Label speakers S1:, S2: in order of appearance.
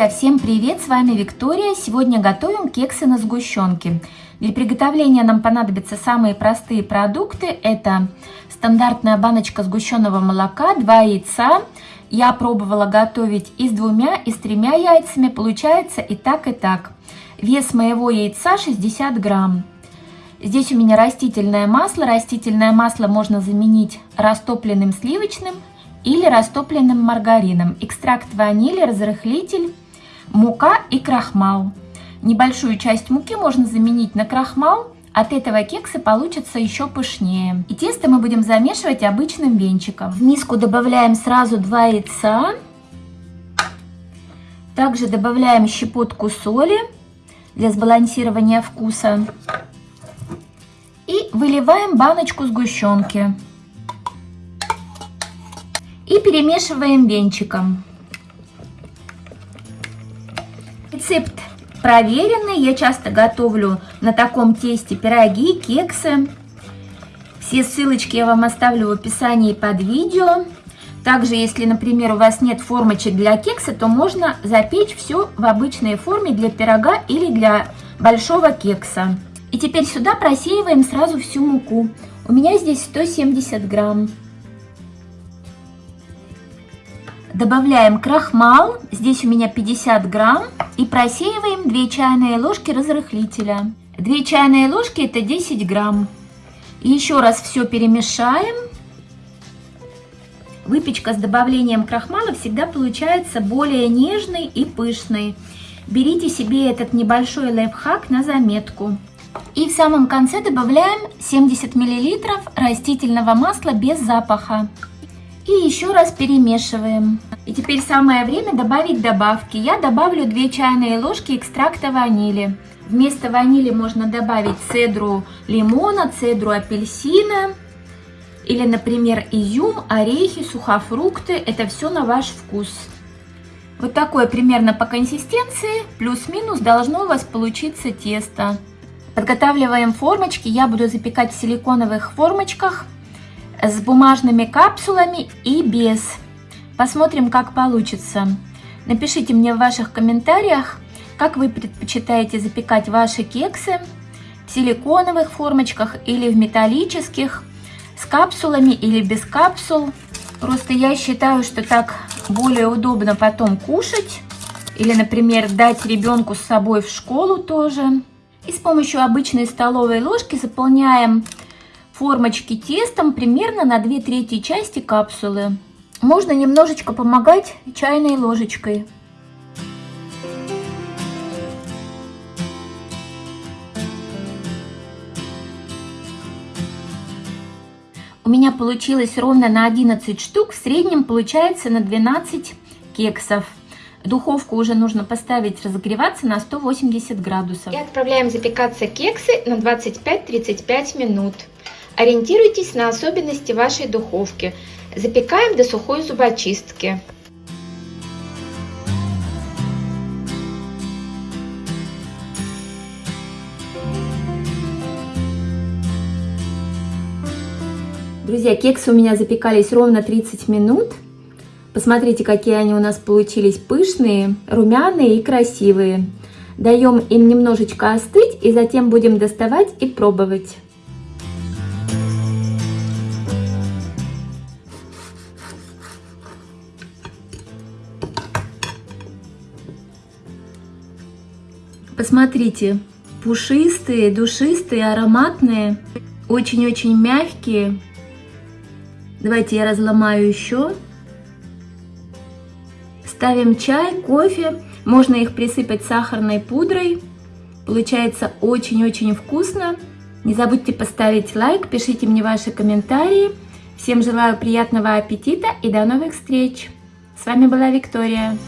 S1: Друзья, всем привет! С вами Виктория. Сегодня готовим кексы на сгущенке. Для приготовления нам понадобятся самые простые продукты. Это стандартная баночка сгущенного молока, 2 яйца. Я пробовала готовить и с двумя, и с тремя яйцами. Получается и так, и так. Вес моего яйца 60 грамм. Здесь у меня растительное масло. Растительное масло можно заменить растопленным сливочным или растопленным маргарином, экстракт ванили, разрыхлитель, мука и крахмал. Небольшую часть муки можно заменить на крахмал, от этого кексы получатся еще пышнее. И тесто мы будем замешивать обычным венчиком. В миску добавляем сразу 2 яйца. Также добавляем щепотку соли для сбалансирования вкуса. И выливаем баночку сгущенки и перемешиваем венчиком. Рецепт проверенный, я часто готовлю на таком тесте пироги, кексы. Все ссылочки я вам оставлю в описании под видео. Также, если, например, у вас нет формочек для кекса, то можно запечь все в обычной форме для пирога или для большого кекса. И теперь сюда просеиваем сразу всю муку. У меня здесь 170 грамм. Добавляем крахмал, здесь у меня 50 грамм, и просеиваем 2 чайные ложки разрыхлителя. 2 чайные ложки это 10 грамм. еще раз все перемешаем. Выпечка с добавлением крахмала всегда получается более нежной и пышной. Берите себе этот небольшой лайфхак на заметку. И в самом конце добавляем 70 мл растительного масла без запаха. И еще раз перемешиваем. И теперь самое время добавить добавки. Я добавлю 2 чайные ложки экстракта ванили. Вместо ванили можно добавить цедру лимона, цедру апельсина. Или, например, изюм, орехи, сухофрукты. Это все на ваш вкус. Вот такое примерно по консистенции, плюс-минус должно у вас получиться тесто. Подготавливаем формочки. Я буду запекать в силиконовых формочках с бумажными капсулами и без. Посмотрим, как получится. Напишите мне в ваших комментариях, как вы предпочитаете запекать ваши кексы в силиконовых формочках или в металлических, с капсулами или без капсул. Просто я считаю, что так более удобно потом кушать. Или, например, дать ребенку с собой в школу тоже. И с помощью обычной столовой ложки заполняем формочки тестом примерно на 2 трети части капсулы. Можно немножечко помогать чайной ложечкой. У меня получилось ровно на 11 штук, в среднем получается на 12 кексов. Духовку уже нужно поставить разогреваться на 180 градусов.
S2: И отправляем запекаться кексы на 25-35 минут. Ориентируйтесь на особенности вашей духовки. Запекаем до сухой зубочистки.
S1: Друзья, кексы у меня запекались ровно 30 минут. Посмотрите, какие они у нас получились пышные, румяные и красивые. Даем им немножечко остыть и затем будем доставать и пробовать. Посмотрите, пушистые, душистые, ароматные, очень-очень мягкие. Давайте я разломаю еще. Ставим чай, кофе. Можно их присыпать сахарной пудрой. Получается очень-очень вкусно. Не забудьте поставить лайк, пишите мне ваши комментарии. Всем желаю приятного аппетита и до новых встреч. С вами была Виктория.